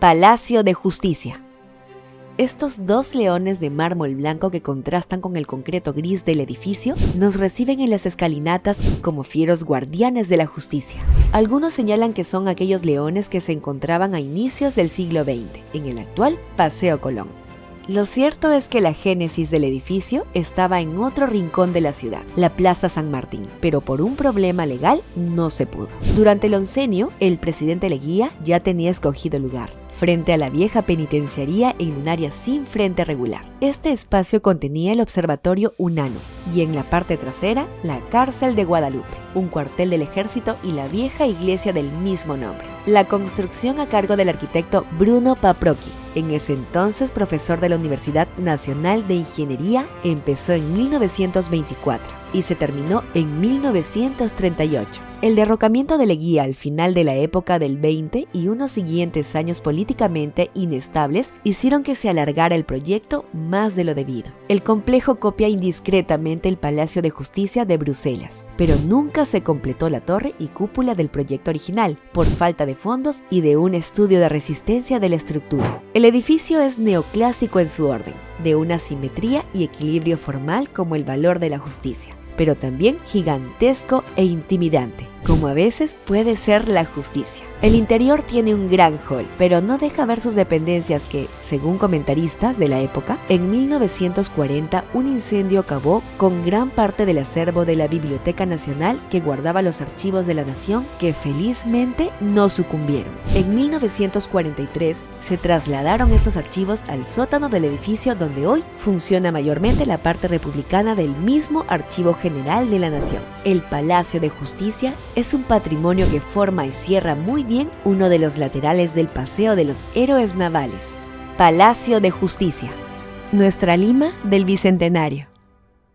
Palacio de Justicia. Estos dos leones de mármol blanco que contrastan con el concreto gris del edificio nos reciben en las escalinatas como fieros guardianes de la justicia. Algunos señalan que son aquellos leones que se encontraban a inicios del siglo XX, en el actual Paseo Colón. Lo cierto es que la génesis del edificio estaba en otro rincón de la ciudad, la Plaza San Martín, pero por un problema legal no se pudo. Durante el oncenio, el presidente Leguía ya tenía escogido lugar, frente a la vieja penitenciaría en un área sin frente regular. Este espacio contenía el observatorio Unano y en la parte trasera la cárcel de Guadalupe, un cuartel del ejército y la vieja iglesia del mismo nombre. La construcción a cargo del arquitecto Bruno Paprocki, en ese entonces profesor de la Universidad Nacional de Ingeniería, empezó en 1924 y se terminó en 1938. El derrocamiento de Leguía al final de la época del 20 y unos siguientes años políticamente inestables hicieron que se alargara el proyecto más de lo debido. El complejo copia indiscretamente el Palacio de Justicia de Bruselas, pero nunca se completó la torre y cúpula del proyecto original por falta de fondos y de un estudio de resistencia de la estructura. El edificio es neoclásico en su orden, de una simetría y equilibrio formal como el valor de la justicia pero también gigantesco e intimidante, como a veces puede ser la justicia. El interior tiene un gran hall, pero no deja ver sus dependencias que, según comentaristas de la época, en 1940 un incendio acabó con gran parte del acervo de la Biblioteca Nacional que guardaba los archivos de la nación que felizmente no sucumbieron. En 1943 se trasladaron estos archivos al sótano del edificio donde hoy funciona mayormente la parte republicana del mismo Archivo General de la Nación. El Palacio de Justicia es un patrimonio que forma y cierra muy bien uno de los laterales del Paseo de los Héroes Navales, Palacio de Justicia, nuestra Lima del Bicentenario.